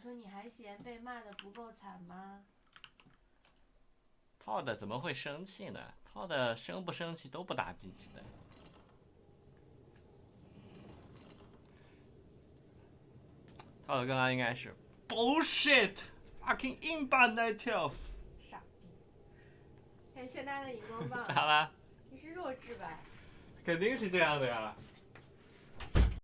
说你还嫌被骂的不够惨吗？套的怎么会生气呢？套的生不生气都不打进去的套的刚刚应该是 bullshit fucking in bar night twelve。傻逼！感谢大家的荧光棒。咋了？你是弱智吧？肯定是这样的呀。